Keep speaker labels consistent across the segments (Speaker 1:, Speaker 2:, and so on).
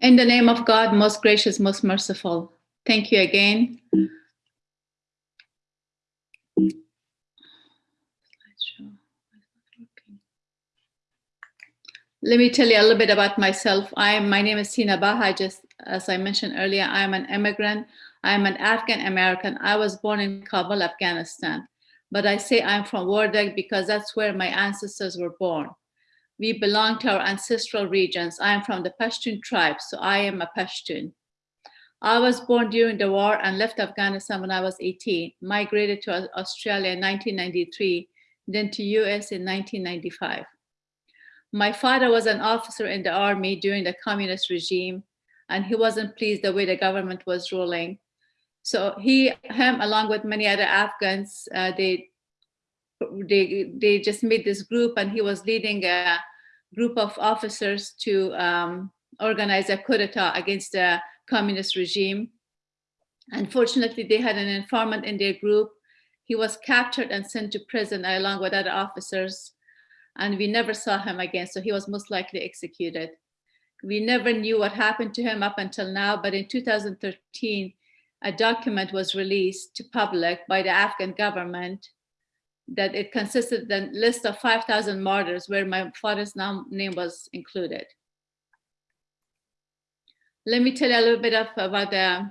Speaker 1: In the name of God, most gracious, most merciful. Thank you again. Let me tell you a little bit about myself. I am, my name is Sina Baha. Just as I mentioned earlier, I am an immigrant. I am an Afghan American. I was born in Kabul, Afghanistan. But I say I'm from Wardak because that's where my ancestors were born. We belong to our ancestral regions. I am from the Pashtun tribe, so I am a Pashtun. I was born during the war and left Afghanistan when I was 18, migrated to Australia in 1993, then to US in 1995. My father was an officer in the army during the communist regime, and he wasn't pleased the way the government was ruling. So he, him, along with many other Afghans, uh, they, they, they just made this group, and he was leading a group of officers to um, organize a coup d'etat against the communist regime. Unfortunately, they had an informant in their group. He was captured and sent to prison along with other officers, and we never saw him again, so he was most likely executed. We never knew what happened to him up until now, but in 2013, a document was released to public by the Afghan government that it consisted the list of 5,000 martyrs where my father's name was included. Let me tell you a little bit of, about the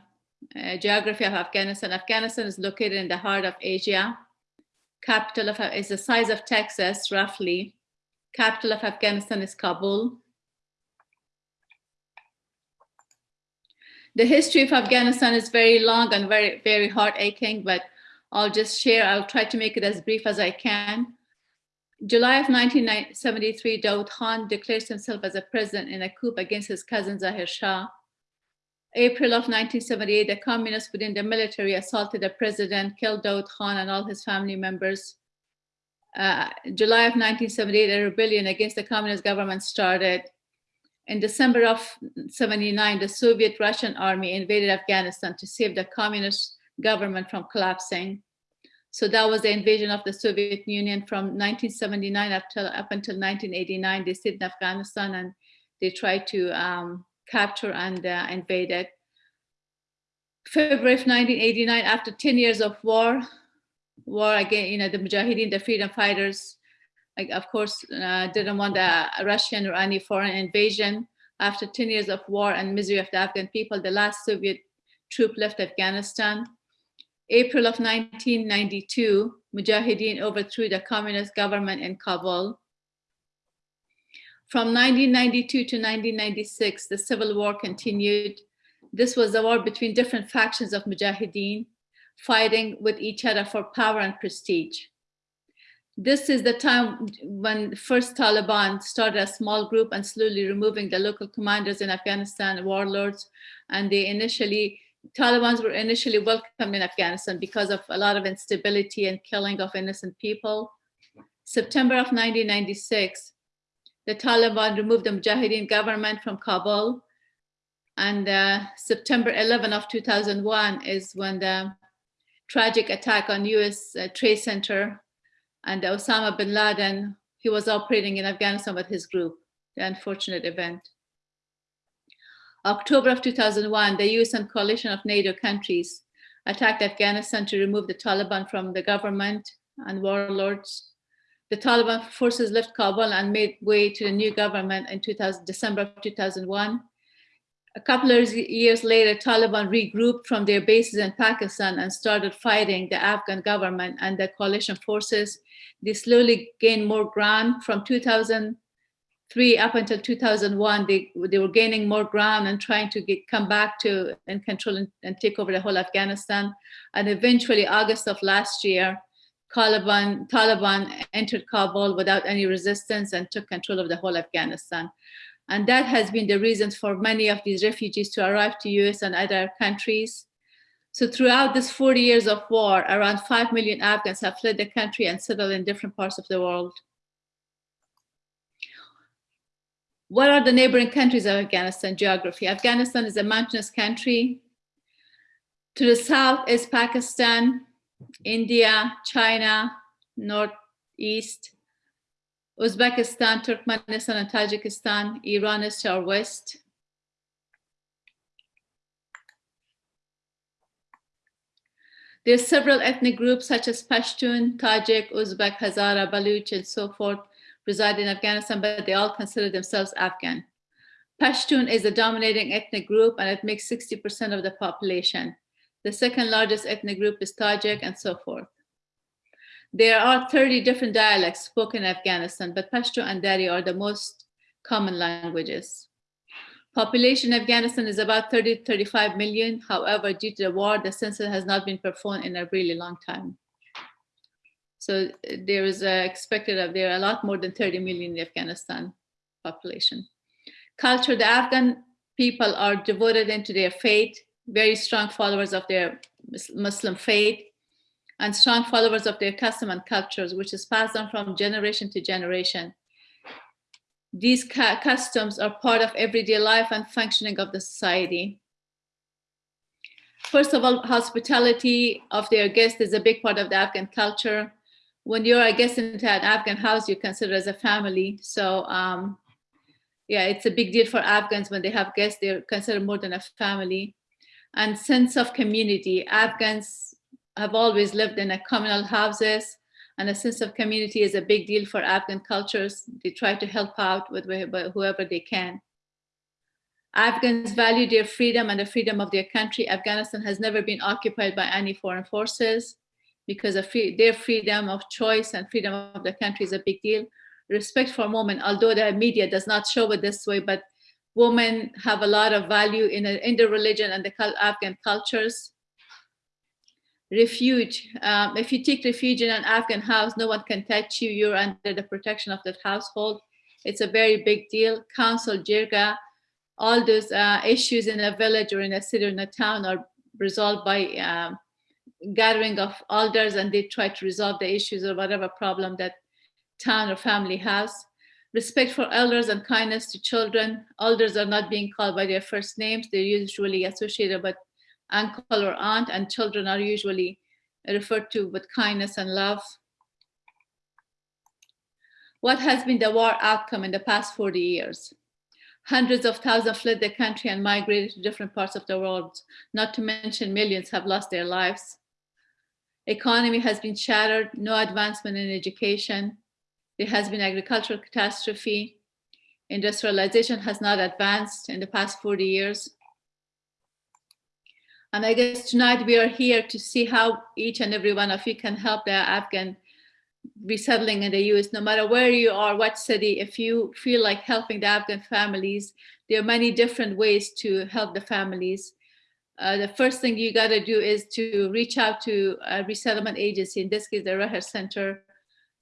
Speaker 1: uh, geography of Afghanistan. Afghanistan is located in the heart of Asia. Capital of is the size of Texas, roughly. Capital of Afghanistan is Kabul. The history of Afghanistan is very long and very, very heart aching, but I'll just share, I'll try to make it as brief as I can. July of 1973, Daud Khan declares himself as a president in a coup against his cousin Zahir Shah. April of 1978, the communists within the military assaulted the president, killed Daud Khan and all his family members. Uh, July of 1978, a rebellion against the communist government started. In December of 79, the Soviet Russian army invaded Afghanistan to save the communist government from collapsing. So that was the invasion of the Soviet Union from 1979 up, up until 1989. They stayed in Afghanistan and they tried to um, capture and uh, invade it. February of 1989, after 10 years of war, war again, you know, the Mujahideen, the freedom fighters, like, of course, uh, didn't want a Russian or any foreign invasion. After 10 years of war and misery of the Afghan people, the last Soviet troop left Afghanistan. April of 1992, Mujahideen overthrew the communist government in Kabul. From 1992 to 1996, the civil war continued. This was a war between different factions of Mujahideen, fighting with each other for power and prestige. This is the time when first Taliban started a small group and slowly removing the local commanders in Afghanistan, warlords, and they initially Taliban's were initially welcomed in Afghanistan because of a lot of instability and killing of innocent people. September of 1996, the Taliban removed the Mujahideen government from Kabul. And uh, September 11 of 2001 is when the tragic attack on US uh, Trade Center and Osama bin Laden, he was operating in Afghanistan with his group, the unfortunate event. October of 2001, the US and coalition of NATO countries attacked Afghanistan to remove the Taliban from the government and warlords. The Taliban forces left Kabul and made way to the new government in 2000, December of 2001. A couple of years later, Taliban regrouped from their bases in Pakistan and started fighting the Afghan government and the coalition forces. They slowly gained more ground from 2000 three up until 2001 they they were gaining more ground and trying to get come back to and control and, and take over the whole afghanistan. And eventually august of last year taliban taliban entered kabul without any resistance and took control of the whole afghanistan. And that has been the reason for many of these refugees to arrive to us and other countries. So throughout this 40 years of war around 5 million afghans have fled the country and settled in different parts of the world What are the neighboring countries of Afghanistan geography? Afghanistan is a mountainous country. To the south is Pakistan, India, China, northeast, Uzbekistan, Turkmenistan, and Tajikistan. Iran is to our west. There are several ethnic groups such as Pashtun, Tajik, Uzbek, Hazara, Baluch, and so forth reside in Afghanistan, but they all consider themselves Afghan. Pashtun is the dominating ethnic group and it makes 60% of the population. The second largest ethnic group is Tajik and so forth. There are 30 different dialects spoken in Afghanistan, but Pashto and Dari are the most common languages. Population in Afghanistan is about 30 35 million. However, due to the war, the census has not been performed in a really long time. So there is uh, expected that there are a lot more than 30 million in Afghanistan population. Culture, the Afghan people are devoted into their faith, very strong followers of their Muslim faith, and strong followers of their custom and cultures, which is passed on from generation to generation. These customs are part of everyday life and functioning of the society. First of all, hospitality of their guests is a big part of the Afghan culture. When you're a guest into an Afghan house, you consider as a family. So um, yeah, it's a big deal for Afghans when they have guests, they're considered more than a family. And sense of community. Afghans have always lived in a communal houses and a sense of community is a big deal for Afghan cultures. They try to help out with whoever they can. Afghans value their freedom and the freedom of their country. Afghanistan has never been occupied by any foreign forces because their freedom of choice and freedom of the country is a big deal. Respect for women, although the media does not show it this way, but women have a lot of value in, a, in the religion and the Afghan cultures refuge. Um, if you take refuge in an Afghan house, no one can touch you. You're under the protection of that household. It's a very big deal. Council, jirga, all those uh, issues in a village or in a city or in a town are resolved by um, gathering of elders and they try to resolve the issues or whatever problem that town or family has. Respect for elders and kindness to children. Elders are not being called by their first names. They're usually associated with uncle or aunt, and children are usually referred to with kindness and love. What has been the war outcome in the past 40 years? Hundreds of thousands fled the country and migrated to different parts of the world, not to mention millions have lost their lives. Economy has been shattered, no advancement in education. There has been agricultural catastrophe. Industrialization has not advanced in the past 40 years. And I guess tonight we are here to see how each and every one of you can help the Afghan resettling in the US, no matter where you are, what city, if you feel like helping the Afghan families, there are many different ways to help the families. Uh, the first thing you got to do is to reach out to a resettlement agency, in this case, the Reher Center,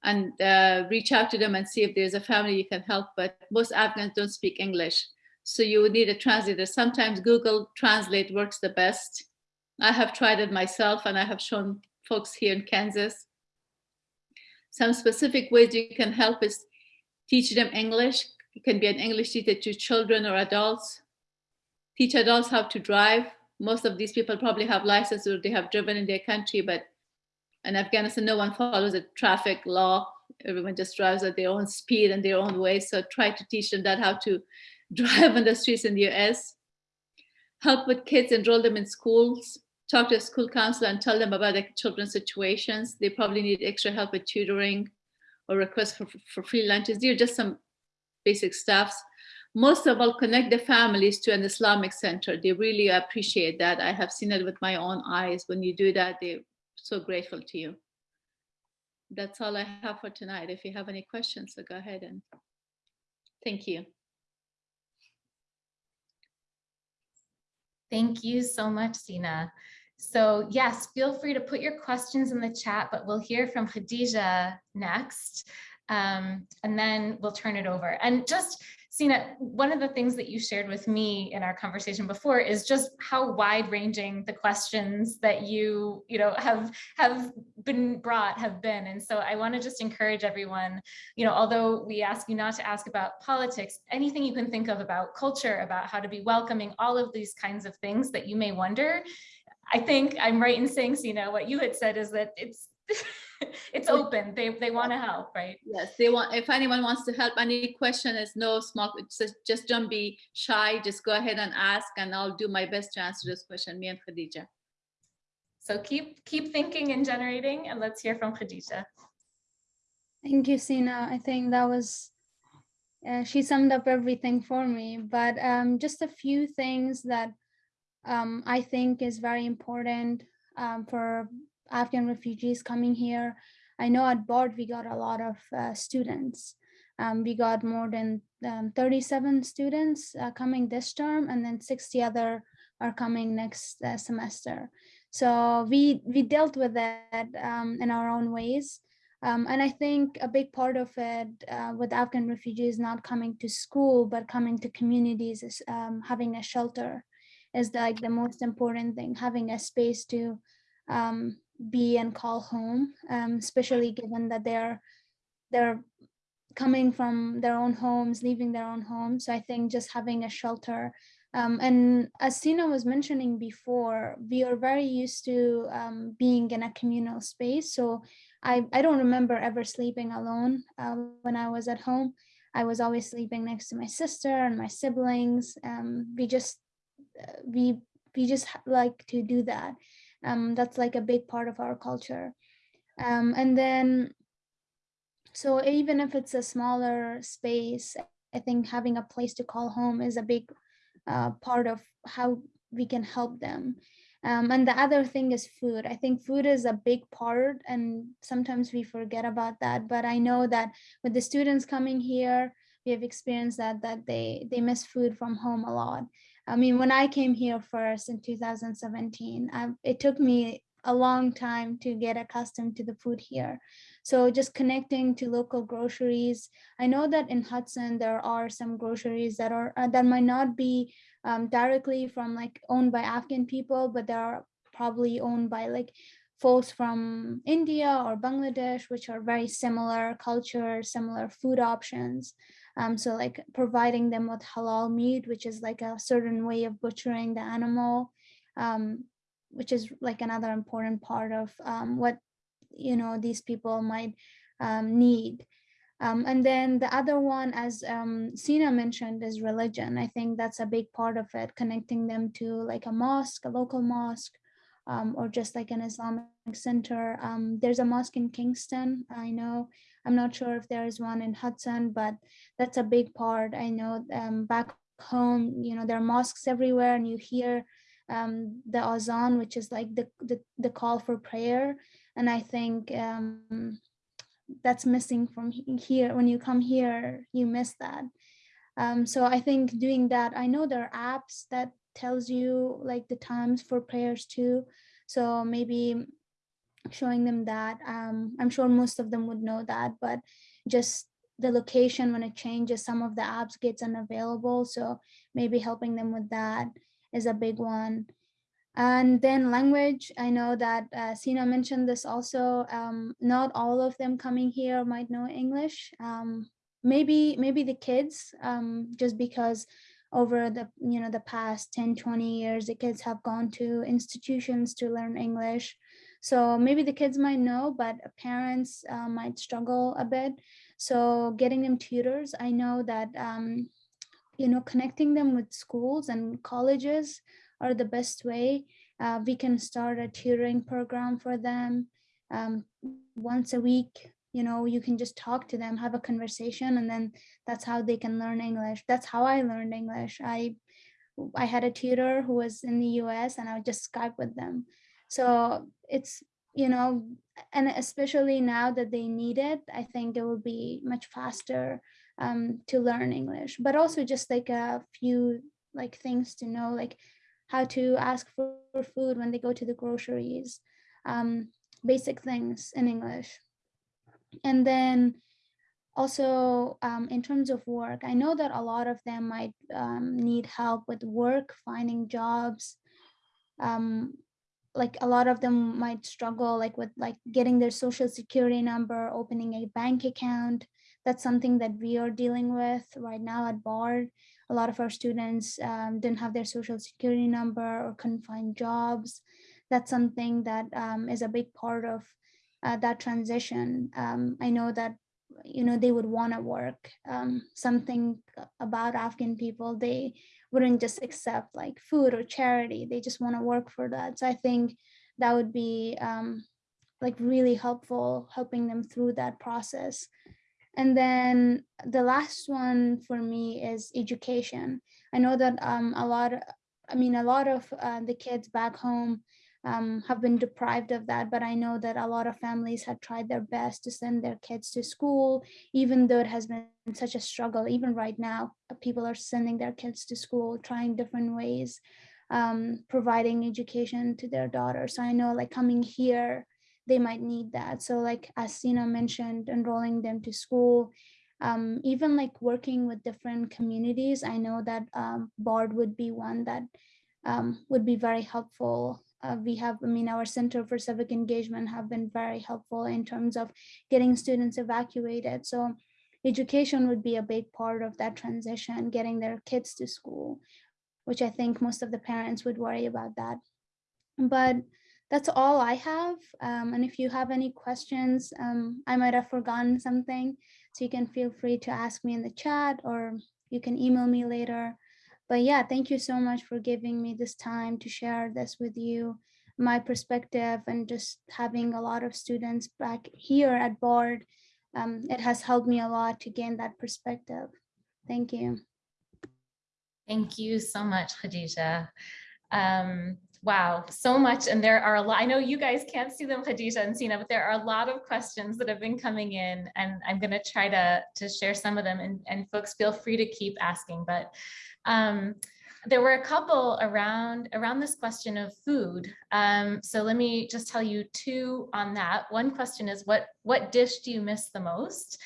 Speaker 1: and uh, reach out to them and see if there's a family you can help. But most Afghans don't speak English. So you would need a translator. Sometimes Google Translate works the best. I have tried it myself and I have shown folks here in Kansas. Some specific ways you can help is teach them English. It can be an English teacher to children or adults. Teach adults how to drive. Most of these people probably have licenses or they have driven in their country, but in Afghanistan, no one follows the traffic law. Everyone just drives at their own speed and their own way. So try to teach them that how to drive on the streets in the US, help with kids, enroll them in schools, talk to a school counselor and tell them about their children's situations. They probably need extra help with tutoring or request for, for free lunches. These are just some basic stuffs. Most of all, connect the families to an Islamic center. They really appreciate that. I have seen it with my own eyes. When you do that, they're so grateful to you. That's all I have for tonight. If you have any questions, so go ahead and thank you.
Speaker 2: Thank you so much, Sina. So yes, feel free to put your questions in the chat, but we'll hear from Khadija next, um, and then we'll turn it over. And just Sina, one of the things that you shared with me in our conversation before is just how wide ranging the questions that you, you know, have have been brought have been. And so I want to just encourage everyone, you know, although we ask you not to ask about politics, anything you can think of about culture, about how to be welcoming, all of these kinds of things that you may wonder. I think I'm right in saying, Sina, what you had said is that it's it's open. They they want to help right?
Speaker 1: Yes they want if anyone wants to help any question is no small just, just don't be shy. Just go ahead and ask and i'll do my best to answer this question me and khadija.
Speaker 2: So keep keep thinking and generating and let's hear from Khadija.
Speaker 3: Thank you, Sina. I think that was, uh, she summed up everything for me, but um, just a few things that um, I think is very important um, for Afghan refugees coming here. I know at Bard we got a lot of uh, students. Um, we got more than um, 37 students uh, coming this term and then 60 other are coming next uh, semester. So we, we dealt with that um, in our own ways. Um, and I think a big part of it uh, with Afghan refugees not coming to school, but coming to communities is um, having a shelter is like the most important thing, having a space to um, be and call home, um, especially given that they're they're coming from their own homes, leaving their own homes. So I think just having a shelter. Um, and as Sina was mentioning before, we are very used to um, being in a communal space. So I, I don't remember ever sleeping alone uh, when I was at home. I was always sleeping next to my sister and my siblings. Um, we just uh, we we just like to do that. Um, that's like a big part of our culture. Um, and then, so even if it's a smaller space, I think having a place to call home is a big uh, part of how we can help them. Um, and the other thing is food. I think food is a big part and sometimes we forget about that. But I know that with the students coming here, we have experienced that, that they, they miss food from home a lot. I mean, when I came here first in 2017, I, it took me a long time to get accustomed to the food here. So just connecting to local groceries. I know that in Hudson, there are some groceries that are uh, that might not be um, directly from like owned by Afghan people, but they are probably owned by like folks from India or Bangladesh, which are very similar culture, similar food options. Um, so like providing them with halal meat, which is like a certain way of butchering the animal, um, which is like another important part of um, what, you know, these people might um, need. Um, and then the other one, as um, Sina mentioned, is religion. I think that's a big part of it, connecting them to like a mosque, a local mosque, um, or just like an Islamic center. Um, there's a mosque in Kingston, I know. I'm not sure if there is one in Hudson, but that's a big part. I know um, back home, you know, there are mosques everywhere and you hear um, the azan, which is like the, the, the, call for prayer. And I think um, that's missing from here. When you come here, you miss that. Um, so I think doing that, I know there are apps that tells you like the times for prayers too. So maybe showing them that. Um, I'm sure most of them would know that, but just the location when it changes, some of the apps gets unavailable. So maybe helping them with that is a big one. And then language, I know that uh, Sina mentioned this also, um, not all of them coming here might know English. Um, maybe, maybe the kids, um, just because over the, you know, the past 10, 20 years, the kids have gone to institutions to learn English. So maybe the kids might know, but parents uh, might struggle a bit. So getting them tutors, I know that, um, you know, connecting them with schools and colleges are the best way. Uh, we can start a tutoring program for them um, once a week. You know, you can just talk to them, have a conversation, and then that's how they can learn English. That's how I learned English. I I had a tutor who was in the US and I would just Skype with them. So it's, you know, and especially now that they need it, I think it will be much faster um, to learn English, but also just like a few like things to know, like how to ask for, food when they go to the groceries, um, basic things in English. And then also um, in terms of work, I know that a lot of them might um, need help with work, finding jobs, um, like a lot of them might struggle like with like getting their social security number, opening a bank account. That's something that we are dealing with right now at Bard. A lot of our students um, didn't have their social security number or couldn't find jobs. That's something that um, is a big part of uh, that transition. Um, I know that you know they would want to work um, something about afghan people they wouldn't just accept like food or charity. They just want to work for that. So I think that would be um, like really helpful, helping them through that process. And then the last one for me is education. I know that um, a lot, I mean, a lot of uh, the kids back home um, have been deprived of that, but I know that a lot of families have tried their best to send their kids to school, even though it has been such a struggle. Even right now, uh, people are sending their kids to school, trying different ways, um, providing education to their daughters. So I know like coming here, they might need that. So like as Sina mentioned, enrolling them to school, um, even like working with different communities, I know that um, BARD would be one that um, would be very helpful. Uh, we have, I mean, our Center for Civic Engagement have been very helpful in terms of getting students evacuated. So education would be a big part of that transition, getting their kids to school, which I think most of the parents would worry about that. But that's all I have. Um, and if you have any questions, um, I might have forgotten something. So you can feel free to ask me in the chat or you can email me later. But yeah, thank you so much for giving me this time to share this with you, my perspective and just having a lot of students back here at Bard. Um, it has helped me a lot to gain that perspective. Thank you.
Speaker 2: Thank you so much, Khadija. Um, wow, so much. And there are a lot, I know you guys can't see them, Khadija and Sina, but there are a lot of questions that have been coming in and I'm gonna try to, to share some of them and, and folks feel free to keep asking, but um, there were a couple around around this question of food. Um, so let me just tell you two on that. One question is what what dish do you miss the most?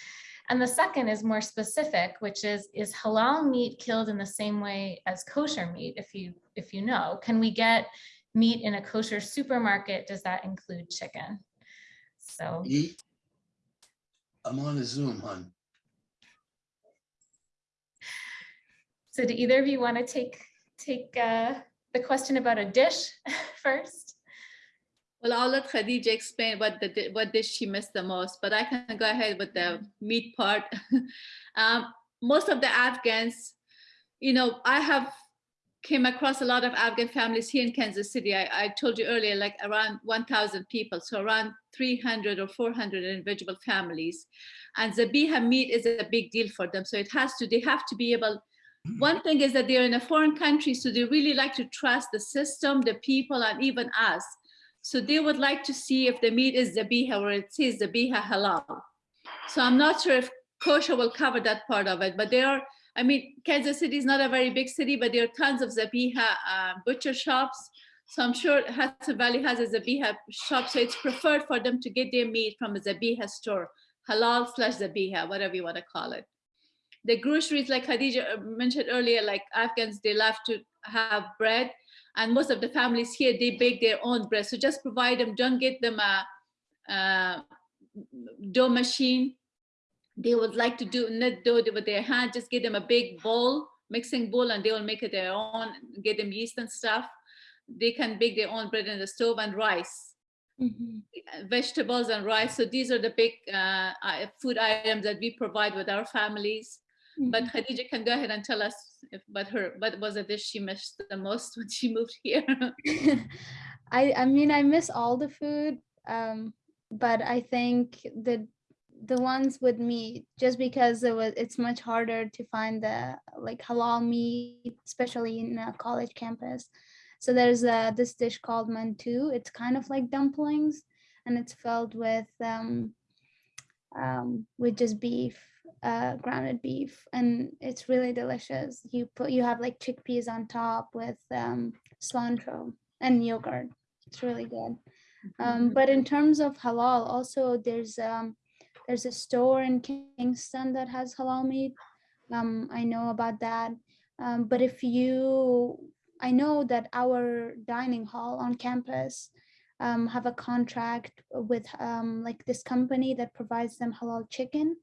Speaker 2: And the second is more specific, which is, is halal meat killed in the same way as kosher meat, if you, if you know? Can we get meat in a kosher supermarket? Does that include chicken? So.
Speaker 4: I'm on a Zoom, hon.
Speaker 2: So do either of you want to take, take uh, the question about a dish first?
Speaker 1: Well, I'll let Khadija explain what the what dish she missed the most, but I can go ahead with the meat part. um, most of the Afghans, you know, I have came across a lot of Afghan families here in Kansas City. I, I told you earlier, like around 1,000 people, so around 300 or 400 individual families. And zabiha meat is a big deal for them. So it has to, they have to be able, one thing is that they're in a foreign country, so they really like to trust the system, the people, and even us. So they would like to see if the meat is zabiha or it says zabiha halal. So I'm not sure if kosher will cover that part of it, but there are, I mean, Kansas City is not a very big city, but there are tons of zabiha uh, butcher shops. So I'm sure Hudson Valley has a zabiha shop, so it's preferred for them to get their meat from a zabiha store, halal slash zabiha, whatever you want to call it. The groceries, like Khadija mentioned earlier, like Afghans, they love to have bread and most of the families here they bake their own bread. So just provide them don't get them a, a dough machine. They would like to do knit dough with their hand. Just give them a big bowl mixing bowl and they will make it their own. Get them yeast and stuff. They can bake their own bread in the stove and rice. Mm -hmm. vegetables and rice. So these are the big uh, food items that we provide with our families but mm-hmm. Khadija can go ahead and tell us if, but her what was a dish she missed the most when she moved here.
Speaker 3: I I mean I miss all the food, um, but I think the the ones with meat just because it was it's much harder to find the like halal meat, especially in a college campus. So there's a, this dish called mantu. It's kind of like dumplings, and it's filled with um, um, with just beef uh, grounded beef and it's really delicious. You put you have like chickpeas on top with um, cilantro and yogurt. It's really good. Um, but in terms of halal, also there's um, there's a store in Kingston that has halal meat. Um, I know about that. Um, but if you, I know that our dining hall on campus um, have a contract with um, like this company that provides them halal chicken.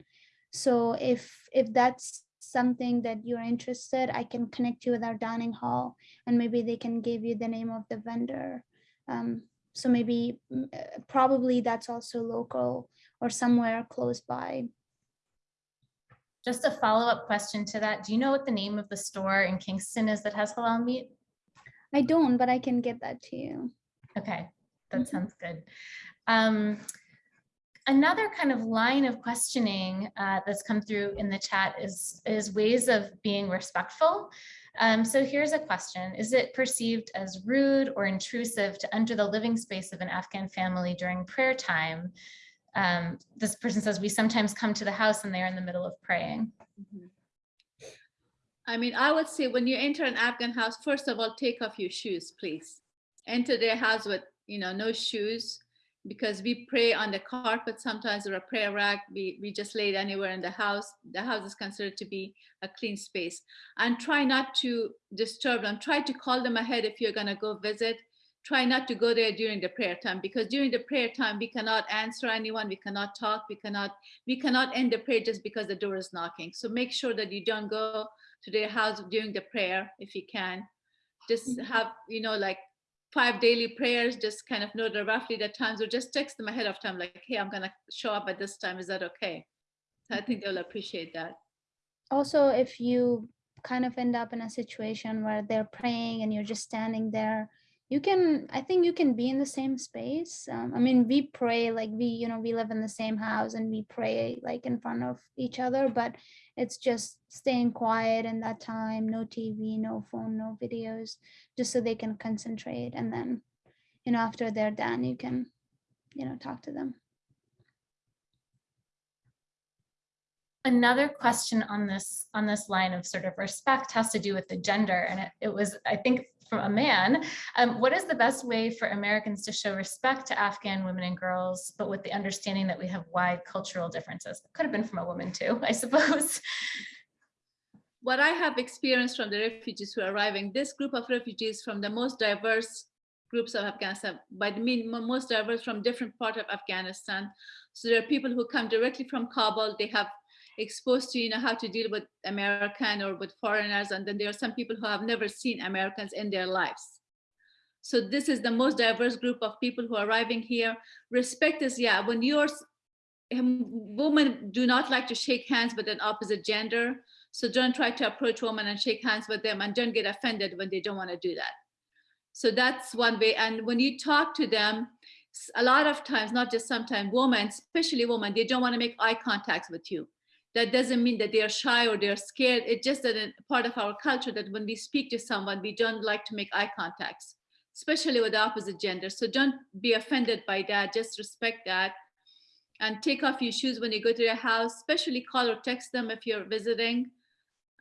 Speaker 3: So if if that's something that you're interested, I can connect you with our dining hall and maybe they can give you the name of the vendor. Um, so maybe mm, uh, probably that's also local or somewhere close by.
Speaker 2: Just a follow-up question to that. Do you know what the name of the store in Kingston is that has halal meat?
Speaker 3: I don't, but I can get that to you.
Speaker 2: Okay, that
Speaker 3: Mhm.
Speaker 2: sounds good. Um, another kind of line of questioning uh, that's come through in the chat is, is ways of being respectful. Um, so here's a question. Is it perceived as rude or intrusive to enter the living space of an Afghan family during prayer time? Um, this person says, we sometimes come to the house and they're in the middle of praying.
Speaker 1: Mhm. I mean, I would say when you enter an Afghan house, first of all, take off your shoes, please. Enter their house with, you know, no shoes because we pray on the carpet sometimes or a prayer rack. We, we just lay it anywhere in the house. The house is considered to be a clean space. And try not to disturb them. Try to call them ahead if you're going to go visit. Try not to go there during the prayer time because during the prayer time, we cannot answer anyone. We cannot talk. We cannot, we cannot end the prayer just because the door is knocking. So make sure that you don't go to their house during the prayer if you can. Just
Speaker 3: Mhm.
Speaker 1: have, you know, like five daily prayers, just kind of know the roughly the times or just text them ahead of time, like, hey, I'm gonna show up at this time. Is that okay? I think they'll appreciate that.
Speaker 3: Also, if you kind of end up in a situation where they're praying and you're just standing there, you can, I think you can be in the same space. Um, I mean, we pray like we, you know, we live in the same house and we pray like in front of each other, but it's just staying quiet in that time, no TV, no phone, no videos, just so they can concentrate. And then, you know, after they're done, you can, you know, talk to them.
Speaker 2: Another question on this on this line of sort of respect has to do with the gender, and it, it was, I think, from a man. Um, what is the best way for Americans to show respect to Afghan women and girls, but with the understanding that we have wide cultural differences? Could have been from a woman too, I suppose.
Speaker 1: What I have experienced from the refugees who are arriving, this group of refugees from the most diverse groups of Afghanistan, by the mean most diverse from different part of Afghanistan. So there are people who come directly from Kabul. They have exposed to you know how to deal with American or with foreigners, and then there are some people who have never seen Americans in their lives. So this is the most diverse group of people who are arriving here. Respect is yeah, when you're um, women do not like to shake hands with an opposite gender. So don't try to approach women and shake hands with them and don't get offended when they don't want to do that. So that's one way. And when you talk to them, a lot of times, not just sometimes, women, especially women, they don't want to make eye contact with you. That doesn't mean that they're shy or they're scared. It's just that a part of our culture that when we speak to someone, we don't like to make eye contacts, especially with the opposite gender. So don't be offended by that. Just respect that and take off your shoes when you go to their house, especially call or text them if you're visiting.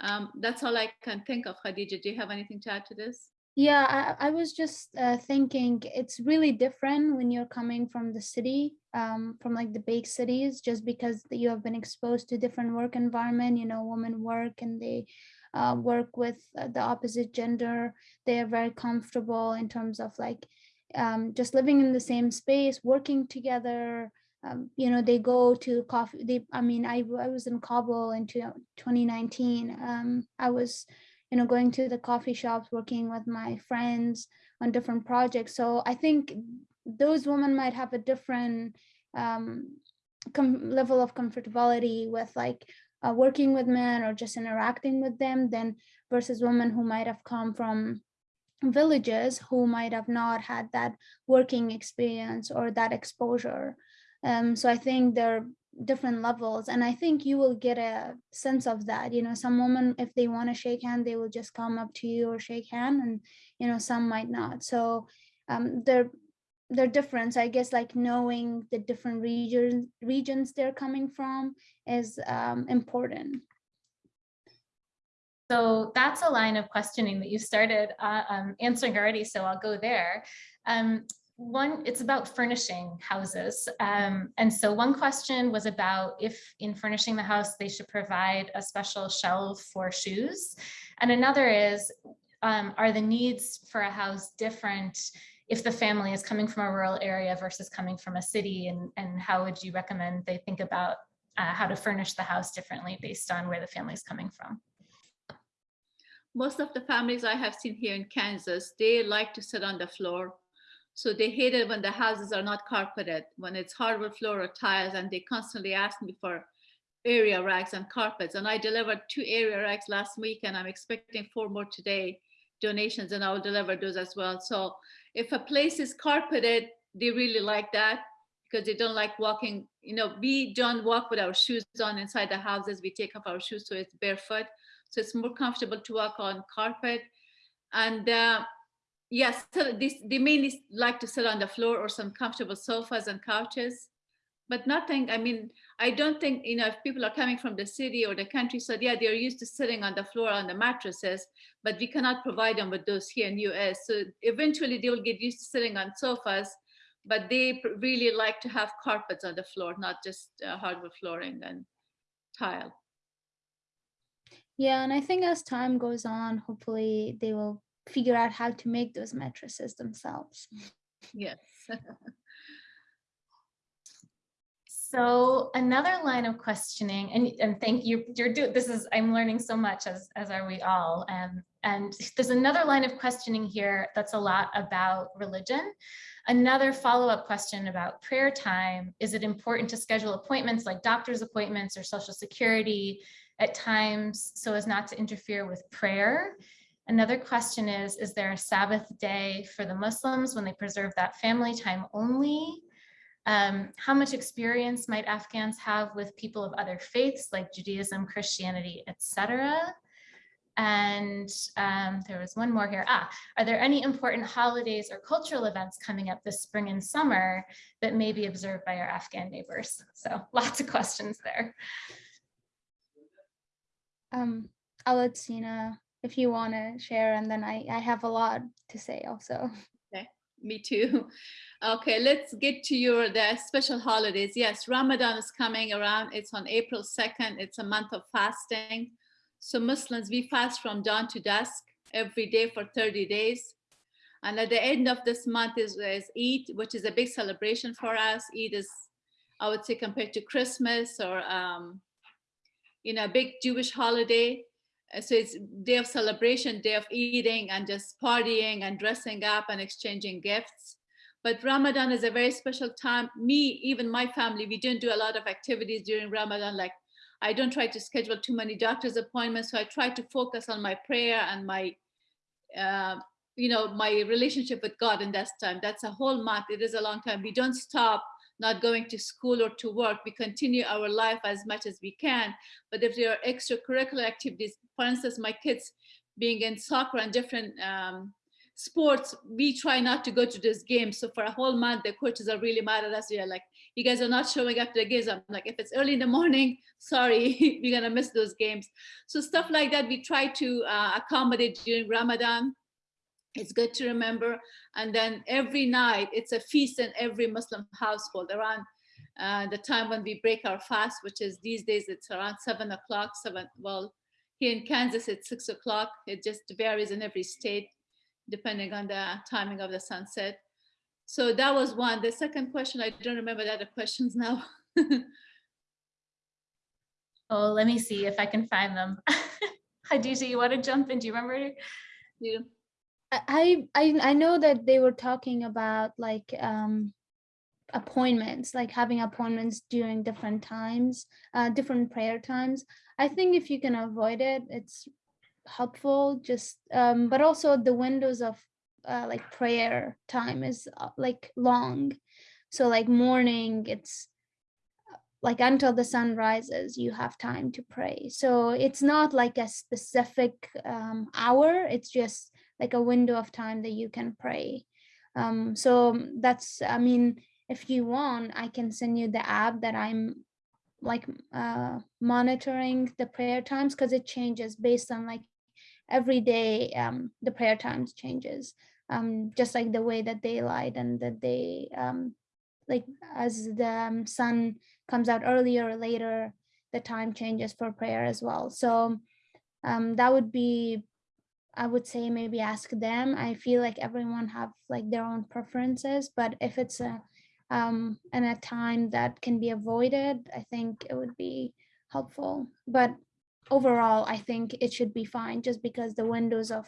Speaker 1: Um, that's all I can think of. Khadija, do you have anything to add to this?
Speaker 3: Yeah, I, I was just uh, thinking it's really different when you're coming from the city, um, from like the big cities, just because you have been exposed to different work environment. You know, women work and they uh, work with uh, the opposite gender. They are very comfortable in terms of like um, just living in the same space, working together. Um, you know, they go to coffee. They, I mean, I, I was in Kabul in two- 2019. Um, I was you know, going to the coffee shops, working with my friends on different projects. So I think those women might have a different um, level of comfortability with like uh, working with men or just interacting with them than versus women who might have come from villages who might have not had that working experience or that exposure. Um, so I think they're different levels and i think you will get a sense of that you know some women if they want to shake hand they will just come up to you or shake hand and you know some might not so um they're they're different i guess like knowing the different regions regions they're coming from is um important
Speaker 2: So that's a line of questioning that you started uh, um, answering already, so I'll go there. Um, one, it's about furnishing houses. Um, and so one question was about if in furnishing the house, they should provide a special shelf for shoes. And another is, um, are the needs for a house different if the family is coming from a rural area versus coming from a city? And, and how would you recommend they think about uh, how to furnish the house differently based on where the family is coming from?
Speaker 1: Most of the families I have seen here in Kansas, they like to sit on the floor. So they hate it when the houses are not carpeted, when it's hardwood floor or tiles, and they constantly ask me for area racks and carpets. And I delivered two area racks last week, and I'm expecting four more today donations, and I will deliver those as well. So if a place is carpeted, they really like that because they don't like walking. You know, we don't walk with our shoes on inside the houses. We take off our shoes so it's barefoot. So it's more comfortable to walk on carpet. And uh, yes, so this, they mainly like to sit on the floor or some comfortable sofas and couches. But nothing, I mean, I don't think, you know, if people are coming from the city or the country. countryside, yeah, they're used to sitting on the floor on the mattresses, but we cannot provide them with those here in US. So eventually they will get used to sitting on sofas, but they really like to have carpets on the floor, not just uh, hardwood flooring and tile.
Speaker 3: Yeah, and I think as time goes on, hopefully they will figure out how to make those mattresses themselves.
Speaker 1: Yes.
Speaker 2: So another line of questioning, and, and thank you, you're doing, this is, I'm learning so much as, as are we all. Um, and there's another line of questioning here that's a lot about religion. Another follow-up question about prayer time. Is it important to schedule appointments like doctor's appointments or social security at times so as not to interfere with prayer? Another question is, is there a Sabbath day for the Muslims when they preserve that family time only? Um, how much experience might Afghans have with people of other faiths like Judaism, Christianity, etc.? And um, there was one more here. Ah, are there any important holidays or cultural events coming up this spring and summer that may be observed by our Afghan neighbors? So lots of questions there.
Speaker 3: Um, I'll let if you want to share, and then I, I have a lot to say also.
Speaker 1: Okay, Me too. Okay, let's get to your the special holidays. Yes, Ramadan is coming around. It's on April 2nd. It's a month of fasting. So Muslims, we fast from dawn to dusk every day for 30 days. And at the end of this month is, is Eid, which is a big celebration for us. Eid is, I would say, compared to Christmas or, um, you know, a big Jewish holiday. Uh, So it's day of celebration, day of eating and just partying and dressing up and exchanging gifts. But Ramadan is a very special time. Me, even my family, we don't do a lot of activities during Ramadan. Like I don't try to schedule too many doctor's appointments. So I try to focus on my prayer and my, uh, you know, my relationship with God in that time. That's a whole month. It is a long time. We don't stop not going to school or to work. We continue our life as much as we can. But if there are extracurricular activities, for instance, my kids being in soccer and different um, sports, we try not to go to those games. So for a whole month, the coaches are really mad at us. They're like, you guys are not showing up to the games. I'm like, if it's early in the morning, sorry, we're gonna miss those games. So stuff like that, we try to uh, accommodate during Ramadan. It's good to remember. And then every night, it's a feast in every Muslim household around uh, the time when we break our fast, which is these days, it's around seven o'clock, seven, well, here in Kansas, it's six o'clock. It just varies in every state, depending on the timing of the sunset. So that was one. The second question, I don't remember the other questions now.
Speaker 2: Oh, let me see if I can find them. Khadija, you want to jump in? Do you remember?
Speaker 1: You-
Speaker 3: I I I know that they were talking about like um appointments, like having appointments during different times, uh different prayer times. I think if you can avoid it, it's helpful just um but also the windows of uh like prayer time is uh, like long. So like morning it's uh, like until the sun rises you have time to pray so it's not like a specific um, hour it's just like a window of time that you can pray. Um, so that's, I mean, if you want, I can send you the app that I'm like uh, monitoring the prayer times because it changes based on like every day um, the prayer times changes. Um, just like the way that daylight and that they um, like as the um, sun comes out earlier or later, the time changes for prayer as well. So um, that would be I would say maybe ask them. I feel like everyone have like their own preferences, but if it's a um and a time that can be avoided, I think it would be helpful. But overall, I think it should be fine just because the windows of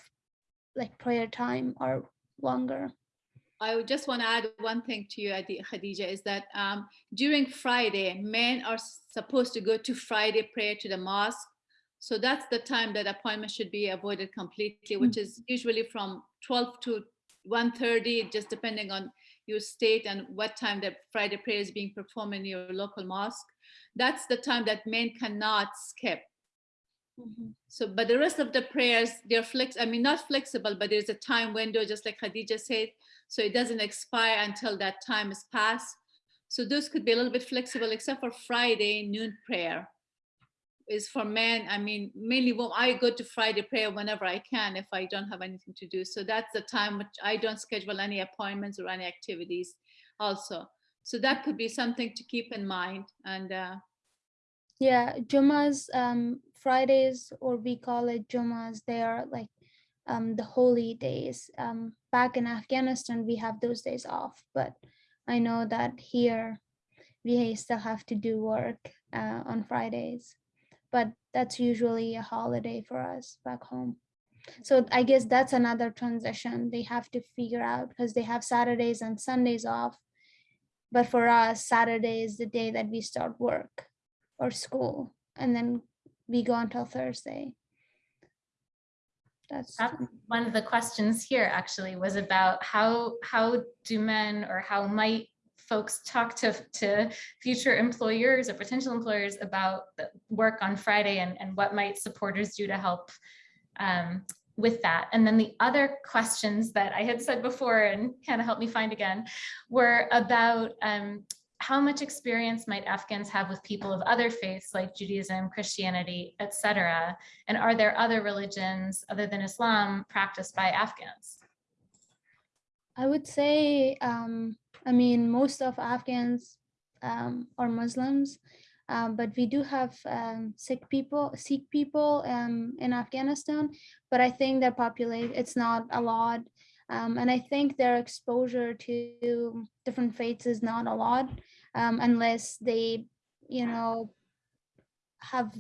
Speaker 3: like prayer time are longer.
Speaker 1: I would just want to add one thing to you, Adi- Khadija, is that um, during Friday, men are supposed to go to Friday prayer to the mosque. So that's the time that appointment should be avoided completely, which is usually from 12 to 1.30, just depending on your state and what time the Friday prayer is being performed in your local mosque. That's the time that men cannot skip.
Speaker 3: Mhm.
Speaker 1: So, but the rest of the prayers, they're flex, I mean, not flexible, but there's a time window, just like Khadija said. So it doesn't expire until that time is passed. So those could be a little bit flexible, except for Friday noon prayer is for men. I mean, mainly when I go to Friday prayer whenever I can, if I don't have anything to do. So that's the time which I don't schedule any appointments or any activities also. So that could be something to keep in mind. And uh,
Speaker 3: Yeah, Jumas, um, Fridays, or we call it Jumas, they are like um, the holy days. Um, back in Afghanistan, we have those days off, but I know that here we still have to do work uh, on Fridays. But that's usually a holiday for us back home. So I guess that's another transition they have to figure out because they have Saturdays and Sundays off. But for us, Saturday is the day that we start work or school, and then we go until Thursday. That's
Speaker 2: That- One of the questions here actually was about how, how do men or how might folks talk to, to future employers or potential employers about the work on Friday and, and what might supporters do to help um, with that. And then the other questions that I had said before and kind of helped me find again were about um, how much experience might Afghans have with people of other faiths like Judaism, Christianity, etc. And are there other religions other than Islam practiced by Afghans?
Speaker 3: I would say, um, I mean, most of Afghans um, are Muslims, um, but we do have um, Sikh people, Sikh people um, in Afghanistan, but I think their population, it's not a lot. Um, and I think their exposure to different faiths is not a lot um, unless they, you know, have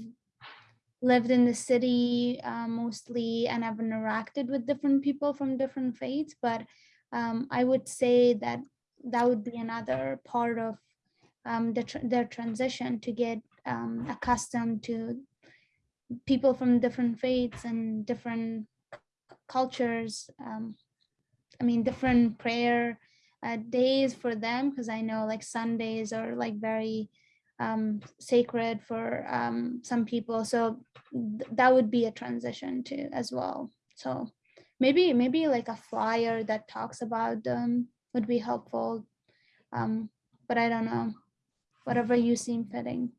Speaker 3: lived in the city uh, mostly and have interacted with different people from different faiths. But I would say that that would be another part of um, the tr- their transition to get um, accustomed to people from different faiths and different cultures. Um, I mean, different prayer uh, days for them because I know like Sundays are like very um, sacred for um, some people. So th- that would be a transition too as well. So maybe maybe like a flyer that talks about them would be helpful. Um, but I don't know, whatever you seem fitting.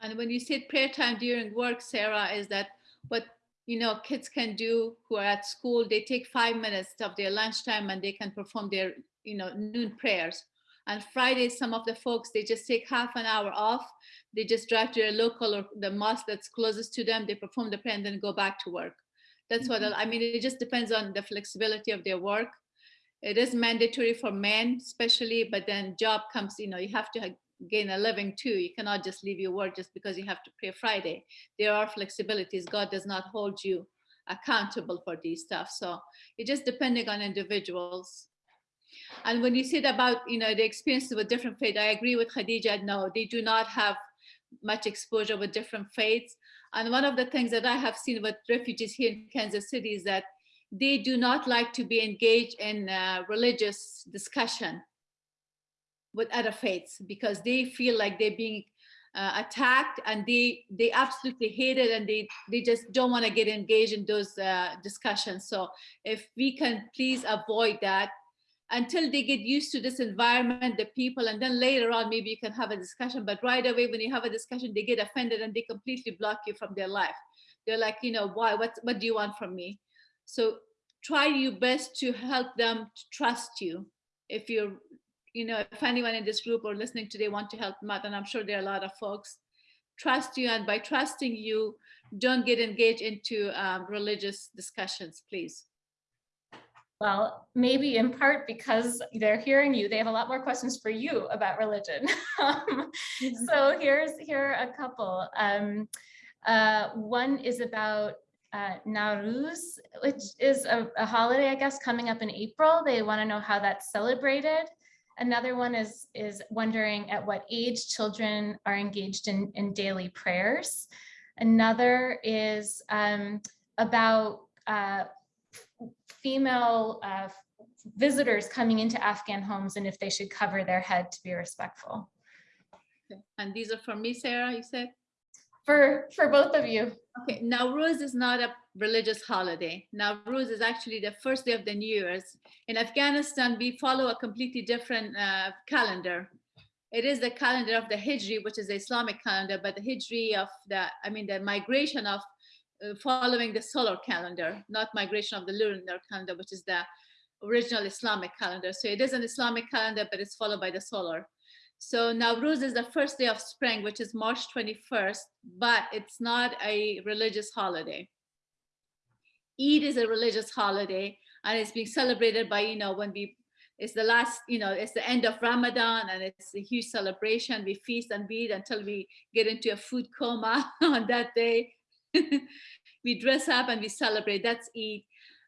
Speaker 1: And when you said prayer time during work, Sarah, is that what you know kids can do who are at school? They take five minutes of their lunchtime and they can perform their you know noon prayers. And Fridays, some of the folks they just take half an hour off. They just drive to their local or the mosque that's closest to them. They perform the prayer and then go back to work. That's what mm-hmm. I mean. It just depends on the flexibility of their work. It is mandatory for men, especially, but then job comes. You know, you have to gain a living too. You cannot just leave your work just because you have to pray Friday. There are flexibilities. God does not hold you accountable for these stuff. So it just depending on individuals. And when you said about you know the experiences with different faith, I agree with Khadija. No, they do not have much exposure with different faiths. And one of the things that I have seen with refugees here in Kansas City is that they do not like to be engaged in uh, religious discussion with other faiths because they feel like they're being uh, attacked and they they absolutely hate it and they they just don't want to get engaged in those uh, discussions. So if we can please avoid that until they get used to this environment the people and then later on maybe you can have a discussion. But right away when you have a discussion they get offended and they completely block you from their life. They're like you know why what what do you want from me? So try your best to help them to trust you. If you're you know if anyone in this group or listening today want to help them out and i'm sure there are a lot of folks trust you. And by trusting you don't get engaged into um, religious discussions please
Speaker 2: Well, maybe in part because they're hearing you, they have a lot more questions for you about religion. Um, so here's here are a couple. Um, uh, one is about uh, Nowruz, which is a, a holiday, I guess, coming up in April. They want to know how that's celebrated. Another one is is wondering at what age children are engaged in, in daily prayers. Another is um, about uh, female uh, visitors coming into Afghan homes and if they should cover their head to be respectful.
Speaker 1: Okay. And these are for me, Sarah, you said?
Speaker 2: For, for both of you.
Speaker 1: Okay, Nowruz is not a religious holiday. Nowruz is actually the first day of the New Year's. In Afghanistan, we follow a completely different uh, calendar. It is the calendar of the Hijri, which is the Islamic calendar, but the Hijri of the, I mean, the migration of Uh, following the solar calendar, not migration of the lunar calendar, which is the original Islamic calendar. So it is an Islamic calendar, but it's followed by the solar. So Nowruz is the first day of spring, which is March 21st, but it's not a religious holiday. Eid is a religious holiday and it's being celebrated by, you know, when we, it's the last, you know, it's the end of Ramadan and it's a huge celebration. We feast and eat until we get into a food coma on that day. we dress up and we celebrate, that's Eid.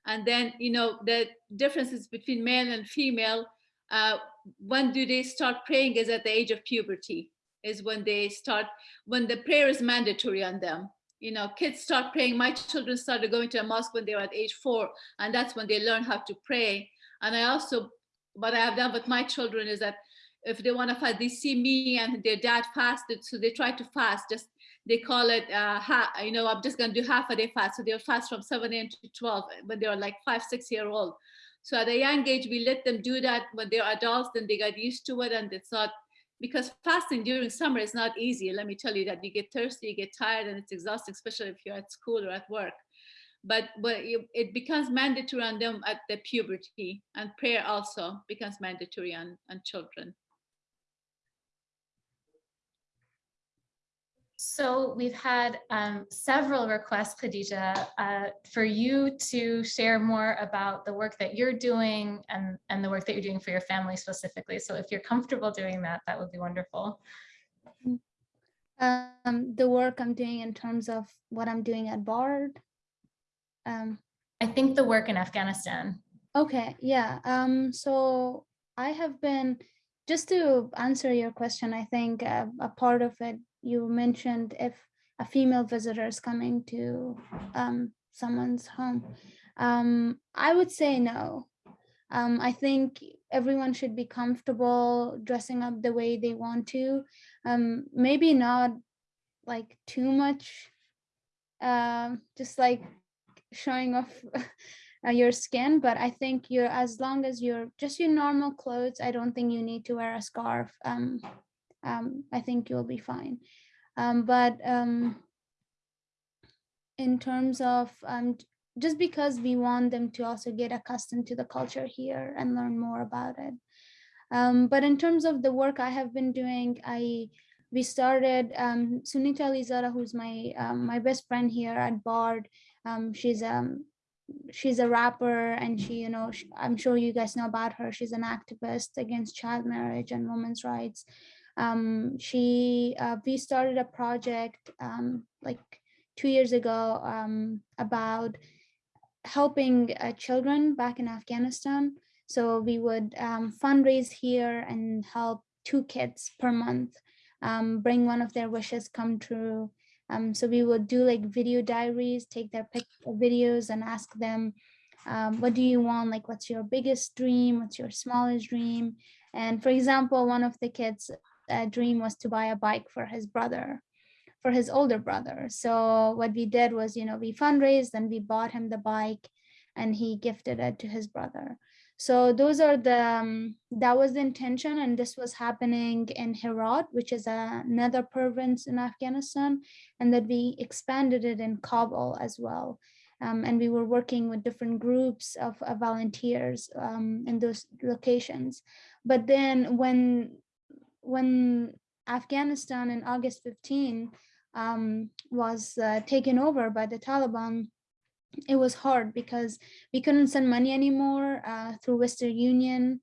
Speaker 1: And then, you know, the differences between male and female, uh, when do they start praying is at the age of puberty is when they start when the prayer is mandatory on them you know kids start praying my children started going to a mosque when they were at age four and that's when they learn how to pray and i also what i have done with my children is that if they want to fast they see me and their dad fasted so they try to fast just they call it uh ha, you know i'm just going to do half a day fast so they'll fast from 7 a.m to 12 when they were like five six year old so at a young age, we let them do that when they're adults, then they got used to it and it's not, because fasting during summer is not easy. Let me tell you that you get thirsty, you get tired and it's exhausting, especially if you're at school or at work. But, but it becomes mandatory on them at the puberty and prayer also becomes mandatory on, on children.
Speaker 2: So we've had um, several requests, Khadija, uh, for you to share more about the work that you're doing and, and the work that you're doing for your family specifically. So if you're comfortable doing that, that would be wonderful.
Speaker 3: Um, the work I'm doing in terms of what I'm doing at BARD. Um,
Speaker 2: I think the work in Afghanistan.
Speaker 3: okay, yeah. Um, so I have been, just to answer your question, I think uh, a part of it you mentioned if a female visitor is coming to um, someone's home. Um, I would say no. Um, I think everyone should be comfortable dressing up the way they want to. Um, maybe not like too much, uh, just like showing off your skin, but I think you're as long as you're just your normal clothes, I don't think you need to wear a scarf. Um, I think you'll be fine. Um, but um, in terms of um, just because we want them to also get accustomed to the culture here and learn more about it. Um, but in terms of the work I have been doing, I we started um, Sonita Alizadeh, who's my my best friend here at Bard. She's um she's a rapper and she you know she, i'm sure you guys know about her she's an activist against child marriage and women's rights um, she uh, we started a project um, like two years ago um, about helping uh, children back in Afghanistan. So we would um, fundraise here and help two kids per month um, bring one of their wishes come true. Um, so we would do like video diaries, take their videos and ask them, what do you want? Like, what's your biggest dream? What's your smallest dream? And for example, one of the kids uh, dream was to buy a bike for his brother for his older brother. So what we did was you know we fundraised and we bought him the bike and he gifted it to his brother. So those are the um, that was the intention and this was happening in Herat which is a, another province in Afghanistan and that we expanded it in Kabul as well. Um, and we were working with different groups of uh, volunteers um, in those locations. But then when when Afghanistan in August 15 um, was uh, taken over by the Taliban, it was hard because we couldn't send money anymore uh, through Western Union.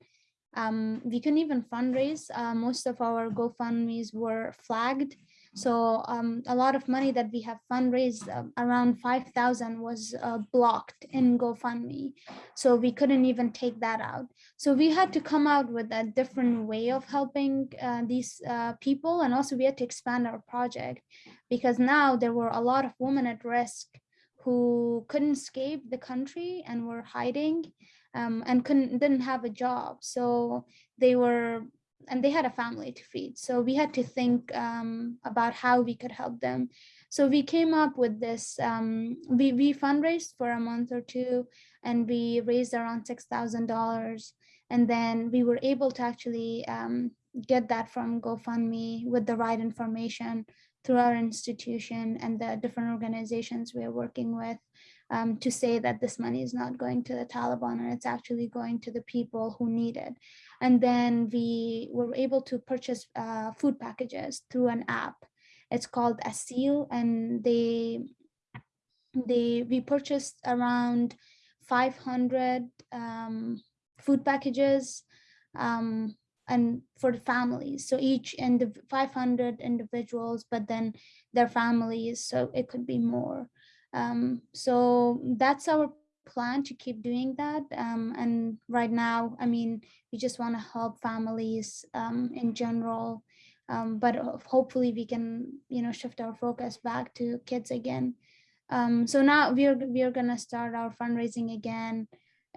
Speaker 3: Um, we couldn't even fundraise. Uh, most of our GoFundMe's were flagged so um, a lot of money that we have fundraised, uh, around 5,000 was uh, blocked in GoFundMe. So we couldn't even take that out. So we had to come out with a different way of helping uh, these uh, people. And also we had to expand our project because now there were a lot of women at risk who couldn't escape the country and were hiding um, and couldn't didn't have a job. So they were and they had a family to feed. So we had to think um, about how we could help them. So we came up with this, um, we, we fundraised for a month or two and we raised around $6,000. And then we were able to actually um, get that from GoFundMe with the right information through our institution and the different organizations we're working with um, to say that this money is not going to the Taliban and it's actually going to the people who need it. And then we were able to purchase uh, food packages through an app. It's called Aseel and they, they we purchased around 500 um, food packages um, and for the families. So each and 500 individuals, but then their families, so it could be more. Um, so that's our plan to keep doing that. Um, and right now, I mean, we just want to help families um, in general, um, but hopefully we can, you know, shift our focus back to kids again. Um, so now we're we're gonna start our fundraising again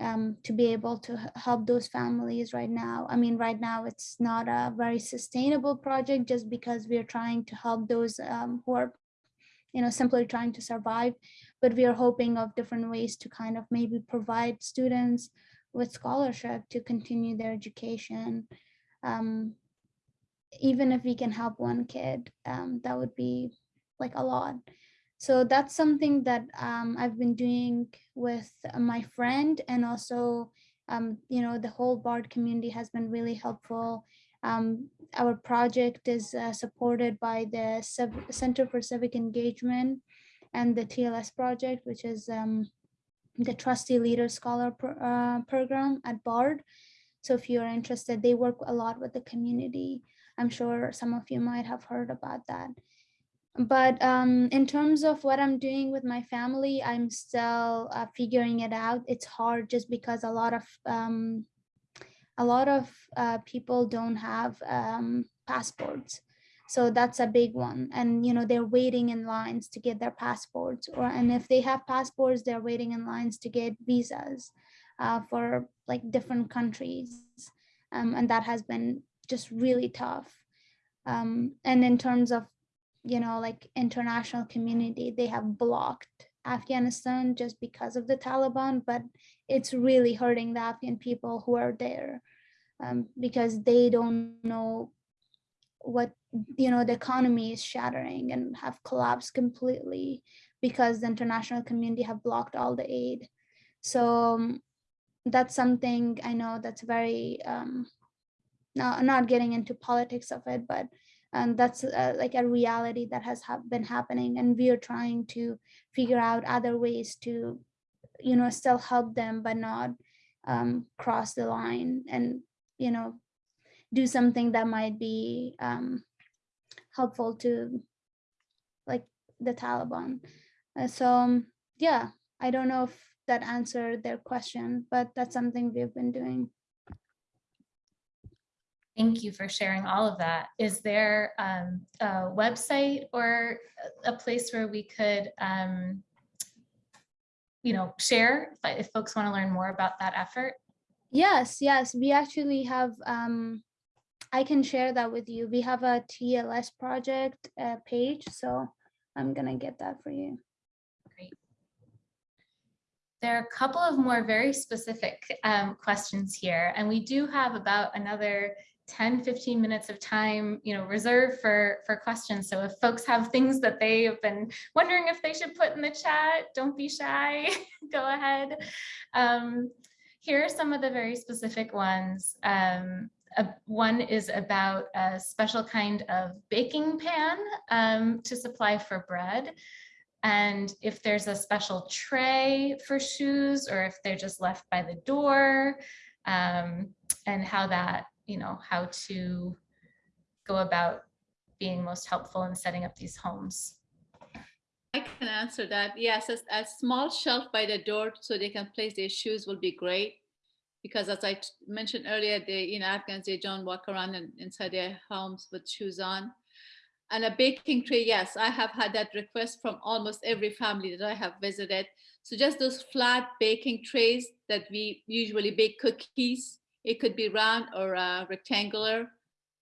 Speaker 3: um, to be able to help those families right now. I mean, right now it's not a very sustainable project just because we're trying to help those um, who are you know, simply trying to survive, but we are hoping of different ways to kind of maybe provide students with scholarship to continue their education. Um, even if we can help one kid, um, that would be like a lot. So that's something that um, I've been doing with my friend and also, um, you know, the whole BARD community has been really helpful um, our project is uh, supported by the Center for Civic Engagement and the TLS project, which is um, the Trustee Leader Scholar pro uh, program at BARD. So if you're interested, they work a lot with the community. I'm sure some of you might have heard about that. But um, in terms of what I'm doing with my family, I'm still uh, figuring it out. It's hard just because a lot of um, a lot of uh, people don't have um, passports. So that's a big one. And, you know, they're waiting in lines to get their passports or, and if they have passports, they're waiting in lines to get visas uh, for like different countries. Um, and that has been just really tough. Um, and in terms of, you know, like international community, they have blocked Afghanistan just because of the Taliban, but it's really hurting the Afghan people who are there um, because they don't know what, you know, the economy is shattering and have collapsed completely because the international community have blocked all the aid. So um, that's something I know that's very, um, not, not getting into politics of it, but and that's uh, like a reality that has ha been happening and we are trying to figure out other ways to you know still help them but not um, cross the line and you know do something that might be um, helpful to like the Taliban uh, so um, yeah I don't know if that answered their question but that's something we've been doing
Speaker 2: Thank you for sharing all of that. Is there um, a website or a place where we could, um, you know, share if, if folks want to learn more about that effort?
Speaker 3: Yes, yes, we actually have, um, I can share that with you. We have a TLS project uh, page, so I'm gonna get that for you.
Speaker 2: Great. There are a couple of more very specific um, questions here, and we do have about another 10, 15 minutes of time, you know, reserved for, for questions. So if folks have things that they have been wondering if they should put in the chat, don't be shy, go ahead. Um, here are some of the very specific ones. Um, uh, one is about a special kind of baking pan um, to supply for bread. And if there's a special tray for shoes or if they're just left by the door um, and how that you know, how to go about being most helpful in setting up these homes?
Speaker 1: I can answer that. Yes, a, a small shelf by the door so they can place their shoes will be great. Because as I mentioned earlier, the you know Afghans they don't walk around in, inside their homes with shoes on. And a baking tray, yes, I have had that request from almost every family that I have visited. So just those flat baking trays that we usually bake cookies. It could be round or uh, rectangular.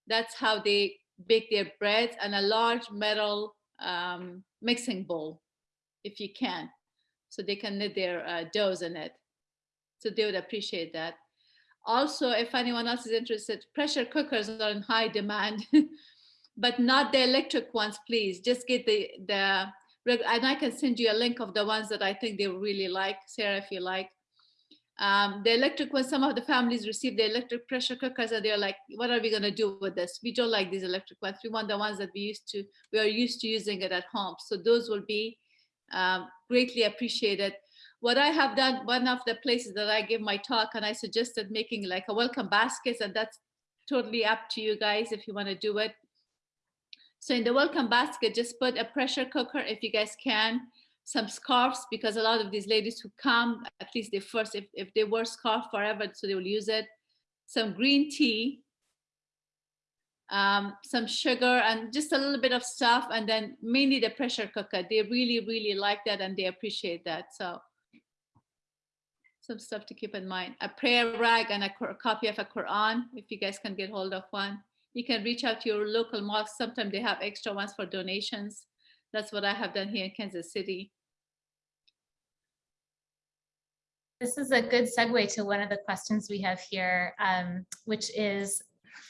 Speaker 1: That's how they bake their breads and a large metal um, mixing bowl, if you can. So they can knit their uh, doughs in it. So they would appreciate that. Also, if anyone else is interested, pressure cookers are in high demand, but not the electric ones, please. Just get the, the, and I can send you a link of the ones that I think they really like, Sarah, if you like. Um, the electric ones, some of the families receive the electric pressure cookers and they're like, what are we gonna do with this? We don't like these electric ones. We want the ones that we used to, we are used to using it at home. So those will be um, greatly appreciated. What I have done, one of the places that I give my talk and I suggested making like a welcome baskets and that's totally up to you guys if you wanna do it. So in the welcome basket, just put a pressure cooker if you guys can, some scarves because a lot of these ladies who come, at least they first, if, if they wear scarf forever, so they will use it. Some green tea, um, some sugar and just a little bit of stuff and then mainly the pressure cooker. They really, really like that and they appreciate that. So some stuff to keep in mind. A prayer rag and a copy of a Quran, if you guys can get hold of one. You can reach out to your local mosque. Sometimes they have extra ones for donations. That's what I have done here in Kansas City.
Speaker 2: This is a good segue to one of the questions we have here, um, which is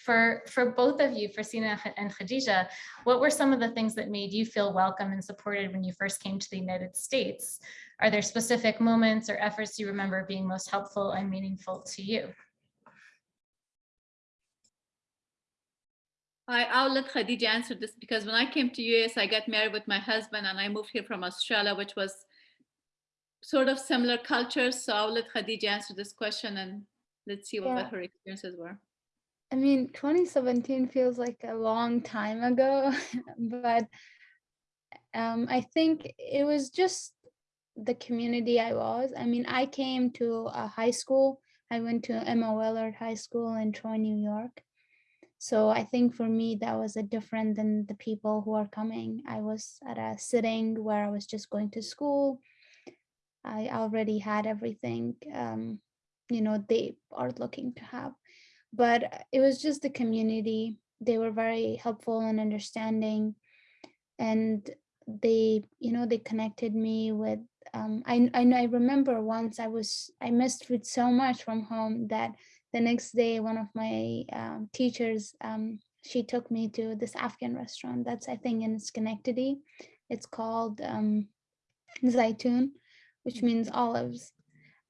Speaker 2: for, for both of you, for Sina and Khadija, what were some of the things that made you feel welcome and supported when you first came to the United States? Are there specific moments or efforts you remember being most helpful and meaningful to you?
Speaker 1: I, I'll let Khadija answer this because when I came to US, I got married with my husband and I moved here from Australia, which was sort of similar cultures. So I'll let Khadija answer this question and let's see what
Speaker 3: Yeah.
Speaker 1: her experiences were.
Speaker 3: I mean, 2017 feels like a long time ago, but um, I think it was just the community I was. I mean, I came to a high school. I went to Emma Willard High School in Troy, New York. So I think for me, that was a different than the people who are coming. I was at a sitting where I was just going to school. I already had everything, um, you know, they are looking to have but it was just the community. They were very helpful and understanding and they you know they connected me with um I, I know i remember once i was i missed food so much from home that the next day one of my um, teachers um she took me to this afghan restaurant that's i think in schenectady. It's called um zaitun which means olives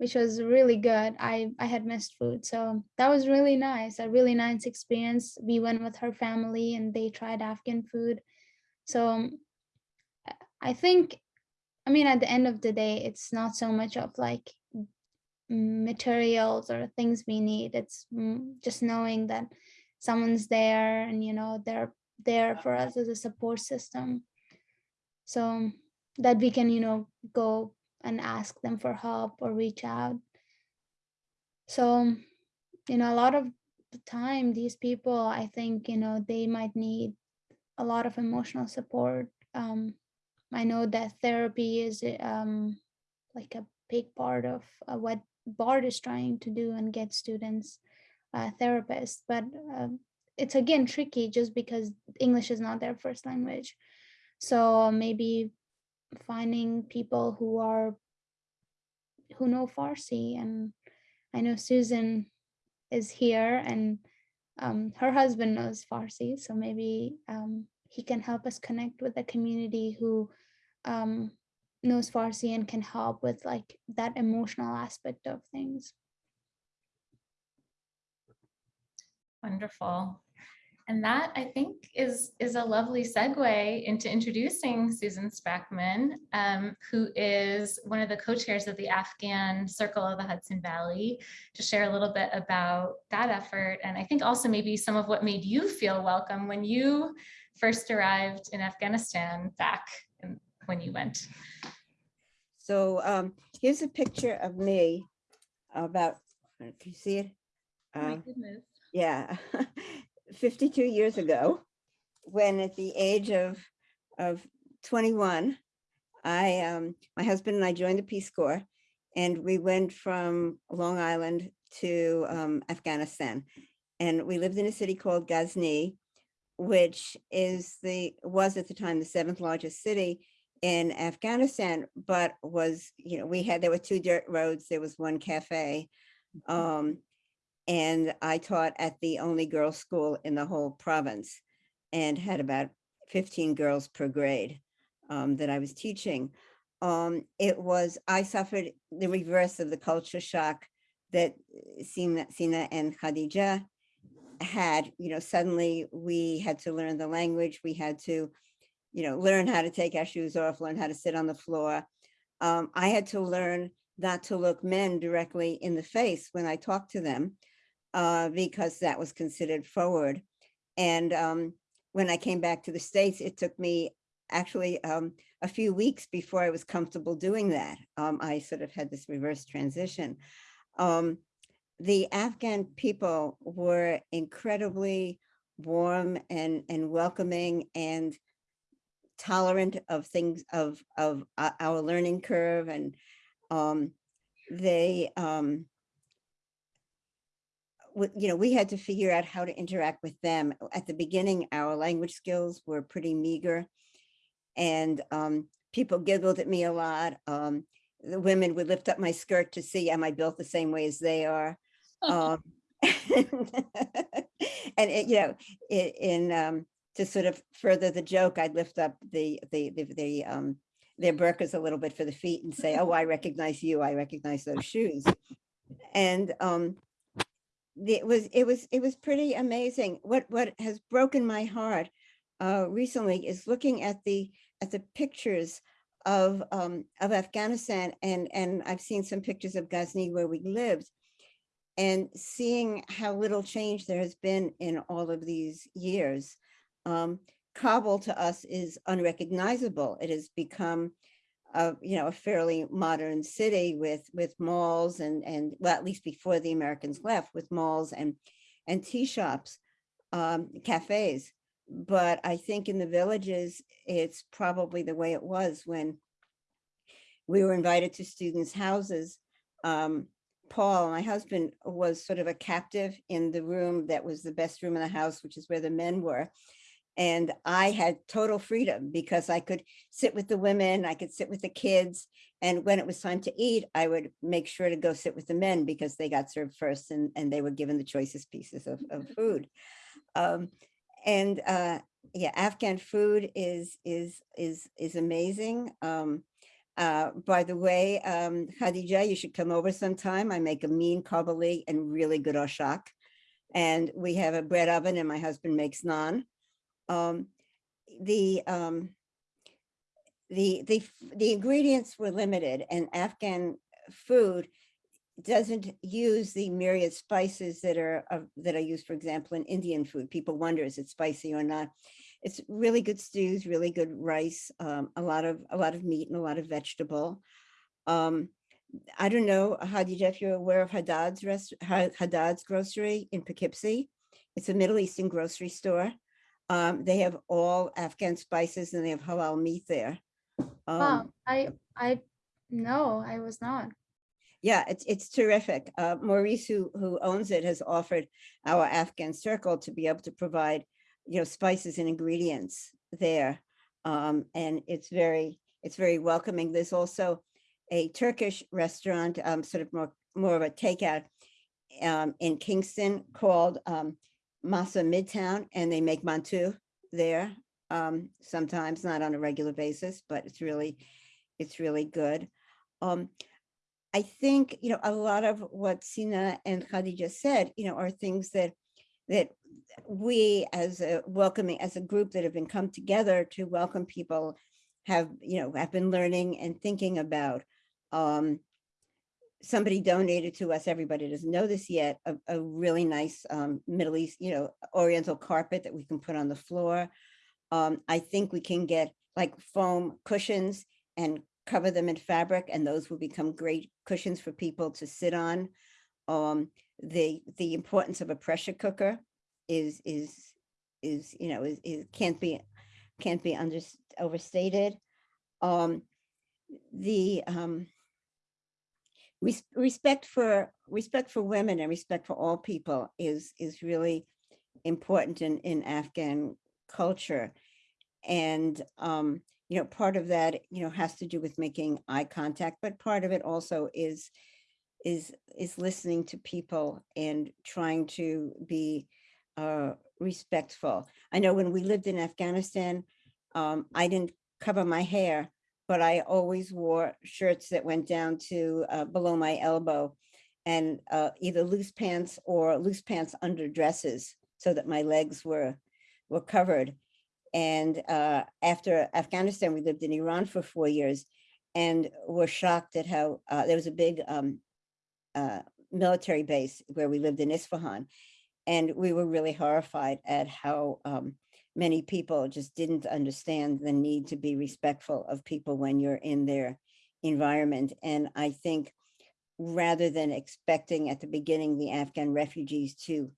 Speaker 3: which was really good. I, I had missed food. So that was really nice, a really nice experience. We went with her family and they tried Afghan food. So I- I think, I mean, at the end of the day, it's not so much of like materials or things we need. It's mm, just knowing that someone's there and, you know, they're there for us as a support system. So that we can, you know, go and ask them for help or reach out. So, you know, a lot of the time, these people, I think, you know, they might need a lot of emotional support. Um, I know that therapy is um, like a big part of uh, what BARD is trying to do and get students uh, therapists, but um, it's again tricky just because English is not their first language. So maybe finding people who are who know Farsi and I know Susan is here and um, her husband knows Farsi so maybe um, he can help us connect with the community who um, knows Farsi and can help with like that emotional aspect of things.
Speaker 2: Wonderful. And that I think is, is a lovely segue into introducing Susan Sprackman, um, who is one of the co-chairs of the Afghan Circle of the Hudson Valley, to share a little bit about that effort. And I think also maybe some of what made you feel welcome when you first arrived in Afghanistan back in- when you went.
Speaker 5: So um, here's a picture of me about, can you see it?
Speaker 1: Oh my
Speaker 5: Um,
Speaker 1: goodness.
Speaker 5: Yeah, 52 years ago. when at the age of, of 21, I, um, my husband and I joined the Peace Corps and we went from Long Island to um, Afghanistan. And we lived in a city called Ghazni, which is the, was at the time the seventh largest city in Afghanistan, but was, you know, we had, there were two dirt roads, there was one cafe. Um, and I taught at the only girls' school in the whole province and had about 15 girls per grade um, that I was teaching. Um, it was, I suffered the reverse of the culture shock that Sina, Sina and Khadija had, you know, suddenly we had to learn the language, we had to, you know, learn how to take our shoes off, learn how to sit on the floor. Um, I had to learn not to look men directly in the face when I talked to them uh, because that was considered forward. And um, when I came back to the States, it took me actually um, a few weeks before I was comfortable doing that. Um, I sort of had this reverse transition. Um, the Afghan people were incredibly warm and, and welcoming and tolerant of things of, of uh, our learning curve and um, they, um, you know, we had to figure out how to interact with them. At the beginning, our language skills were pretty meager. And um, people giggled at me a lot. Um, the women would lift up my skirt to see, am I built the same way as they are? Um, and it, you know, i- in, um, to sort of further the joke, I'd lift up the, the, the, the, um, their burkas a little bit for the feet and say, oh, I recognize you, I recognize those shoes. And, um, it was, it was, it was pretty amazing. What, what has broken my heart, uh, recently is looking at the, at the pictures of, um, of Afghanistan and, and I've seen some pictures of Ghazni where we lived and seeing how little change there has been in all of these years. Um, Kabul to us is unrecognizable. It has become a, you know, a fairly modern city with, with malls and, and, well, at least before the Americans left, with malls and, and tea shops, um, cafes. But I think in the villages, it's probably the way it was when we were invited to students' houses. Um, Paul, my husband, was sort of a captive in the room that was the best room in the house, which is where the men were. And I had total freedom because I could sit with the women, I could sit with the kids. And when it was time to eat, I would make sure to go sit with the men because they got served first and, and they were given the choicest pieces of, of food. Um, and uh, yeah, Afghan food is, is, is, is amazing. Um, uh, by the way, um, Khadija, you should come over sometime. I make a mean kabuli and really good oshak. And we have a bread oven and my husband makes naan. Um, the, um, the, the, the ingredients were limited and Afghan food doesn't use the myriad spices that are, of- that are used, for example, in Indian food. People wonder, is it spicy or not? It's really good stews, really good rice, um, a lot of, a lot of meat and a lot of vegetable. Um, I don't know, Hadija, if you're aware of Haddad's rest, Haddad's grocery in Poughkeepsie. It's a Middle Eastern grocery store. Um, they have all Afghan spices and they have halal meat there. Um,
Speaker 3: Wow, I, I, no, I was not.
Speaker 5: yeah, it's, it's terrific. Uh, Maurice, who, who owns it, has offered our Afghan circle to be able to provide, you know, spices and ingredients there. Um, and it's very, it's very welcoming. There's also a Turkish restaurant, um, sort of more, more of a takeout um, in Kingston called um, Masa Midtown, and they make mantu there um, sometimes, not on a regular basis, but it's really, it's really good. Um, I think, you know, a lot of what Sina and Khadija said, you know, are things that that we as a welcoming, as a group that have been come together to welcome people have, you know, have been learning and thinking about. Um, somebody donated to us, everybody doesn't know this yet, a, a really nice um, Middle East, you know, oriental carpet that we can put on the floor. Um, I think we can get like foam cushions and cover them in fabric and those will become great cushions for people to sit on. Um, the, the importance of a pressure cooker is, is is, you know, is, is can't be, can't be under, overstated. Um, the, um, res- respect for, respect for women and respect for all people is, is really important in, in Afghan culture. And, um, you know, part of that, you know, has to do with making eye contact, but part of it also is, is, is listening to people and trying to be, uh, respectful. I know when we lived in Afghanistan, um, I didn't cover my hair, but I always wore shirts that went down to, uh, below my elbow and, uh, either loose pants or loose pants under dresses so that my legs were, were covered. And uh, after Afghanistan, we lived in Iran for four years and were shocked at how uh, there was a big um, uh, military base where we lived in Isfahan. And we were really horrified at how um, many people just didn't understand the need to be respectful of people when you're in their environment. And I think rather than expecting at the beginning the Afghan refugees to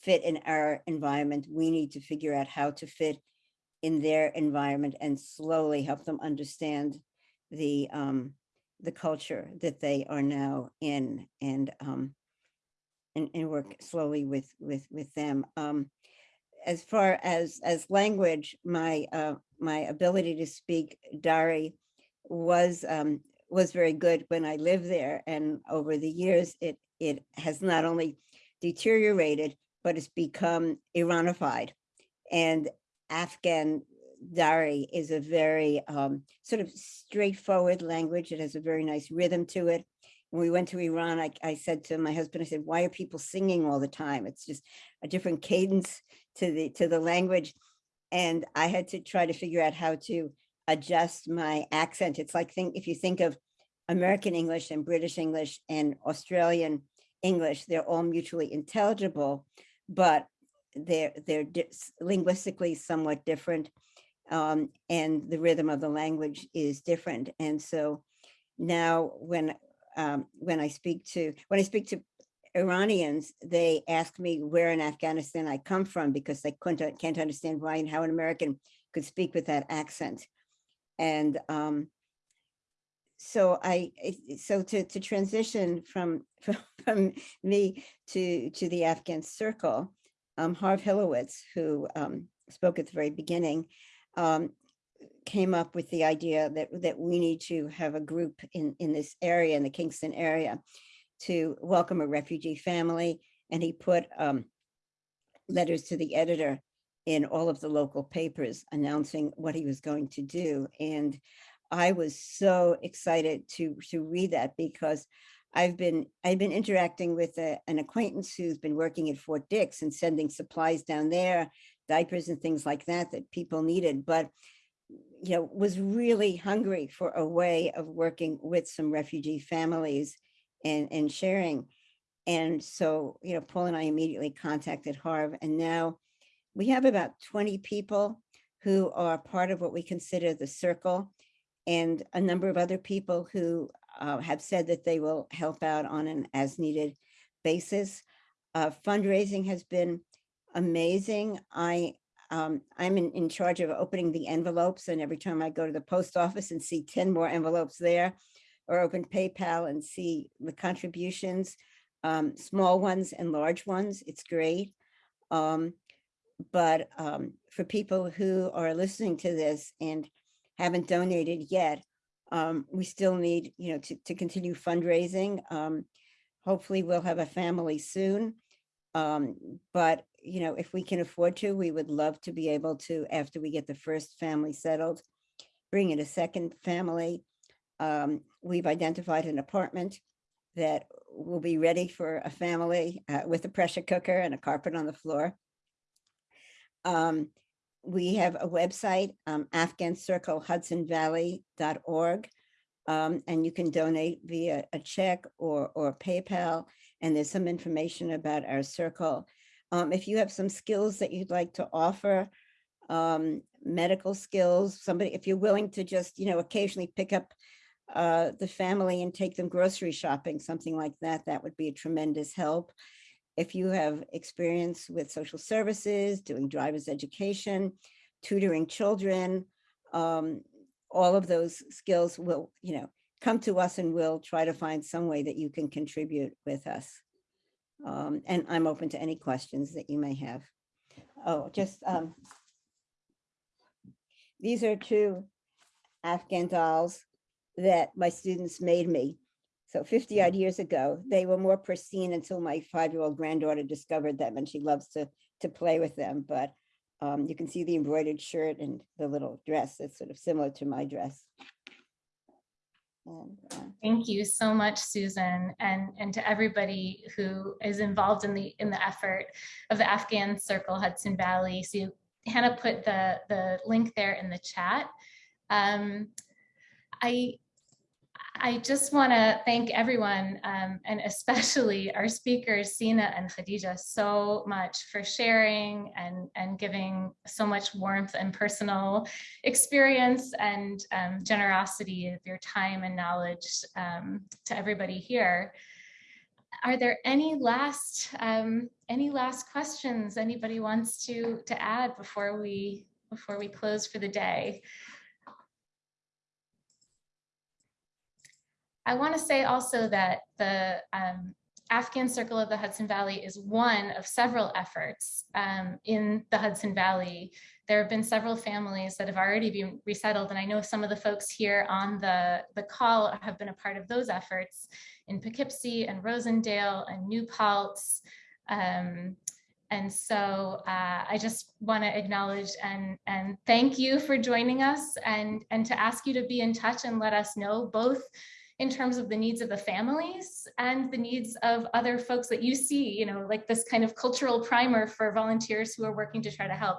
Speaker 5: fit in our environment, we need to figure out how to fit in their environment and slowly help them understand the um the culture that they are now in and um and, and work slowly with with with them um as far as as language my uh my ability to speak Dari was um was very good when I lived there and over the years it it has not only deteriorated but it's become Iranified and Afghan Dari is a very um, sort of straightforward language. It has a very nice rhythm to it. When we went to Iran, I, I said to my husband, I said, why are people singing all the time? It's just a different cadence to the to the language. And I had to try to figure out how to adjust my accent. It's like think if you think of American English and British English and Australian English, they're all mutually intelligible, but they're they're linguistically somewhat different um, and the rhythm of the language is different. And so now when um, when I speak to when I speak to Iranians, they ask me where in Afghanistan I come from because they couldn't can't understand why and how an American could speak with that accent. And um, so I so to to transition from from, from me to to the Afghan circle, um, Harv Hilowitz, who um, spoke at the very beginning, um, came up with the idea that, that we need to have a group in, in this area, in the Kingston area, to welcome a refugee family. And he put um, letters to the editor in all of the local papers announcing what he was going to do. And I was so excited to, to read that because I've been, I've been interacting with a- an acquaintance who's been working at Fort Dix and sending supplies down there, diapers and things like that, that people needed, but you know, was really hungry for a way of working with some refugee families and, and sharing. And so, you know, Paul and I immediately contacted Harv and now we have about 20 people who are part of what we consider the circle and a number of other people who uh, have said that they will help out on an as needed basis. Uh, fundraising has been amazing. I um, I'm in, in charge of opening the envelopes and every time I go to the post office and see 10 more envelopes there or open PayPal and see the contributions, um, small ones and large ones, it's great. Um, but um, for people who are listening to this and haven't donated yet, um, we still need, you know, to, to continue fundraising. Um, hopefully we'll have a family soon. Um, but, you know, if we can afford to, we would love to be able to, after we get the first family settled, bring in a second family. Um, we've identified an apartment that will be ready for a family uh, with a pressure cooker and a carpet on the floor. Um, we have a website, um, afghancirclehudsonvalley.org. Um, and you can donate via a check or, or PayPal. And there's some information about our circle. Um, if you have some skills that you'd like to offer, um, medical skills, somebody, if you're willing to just, you know, occasionally pick up uh, the family and take them grocery shopping, something like that, that would be a tremendous help. if you have experience with social services, doing driver's education, tutoring children, um, all of those skills will, you know, come to us and we'll try to find some way that you can contribute with us. Um, and I'm open to any questions that you may have. Oh, just, um, these are two Afghan dolls that my students made me. So 50 odd years ago, they were more pristine until my five-year-old granddaughter discovered them and she loves to, to play with them. But um, you can see the embroidered shirt and the little dress. that's sort of similar to my dress. And, uh,
Speaker 2: Thank you so much, Susan, and, and to everybody who is involved in the, in the effort of the Afghan Circle Hudson Valley. So Hannah put the, the link there in the chat. Um, I, I just want to thank everyone um, and especially our speakers, Sina and Khadija, so much for sharing and, and giving so much warmth and personal experience and um, generosity of your time and knowledge um, to everybody here. Are there any last um, any last questions anybody wants to to add before we before we close for the day? I want to say also that the um, Afghan Circle of the Hudson Valley is one of several efforts um, in the Hudson Valley. There have been several families that have already been resettled, and I know some of the folks here on the, the call have been a part of those efforts in Poughkeepsie and Rosendale and New Paltz. Um, and so uh, I just want to acknowledge and, and thank you for joining us and, and to ask you to be in touch and let us know both in terms of the needs of the families and the needs of other folks that you see, you know, like this kind of cultural primer for volunteers who are working to try to help.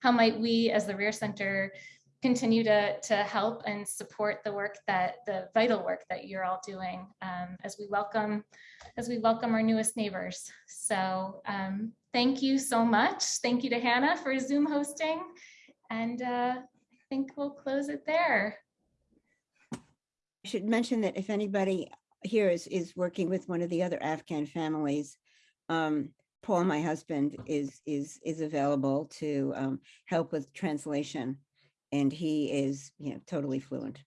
Speaker 2: How might we as the Reher Center continue to, to help and support the work that the vital work that you're all doing um, as we welcome as we welcome our newest neighbors. So um, thank you so much. Thank you to Hannah for Zoom hosting. And uh, I think we'll close it there.
Speaker 5: I should mention that if anybody here is, is working with one of the other Afghan families, um, Paul, my husband, is, is, is available to um, help with translation. And he is, you know, totally fluent.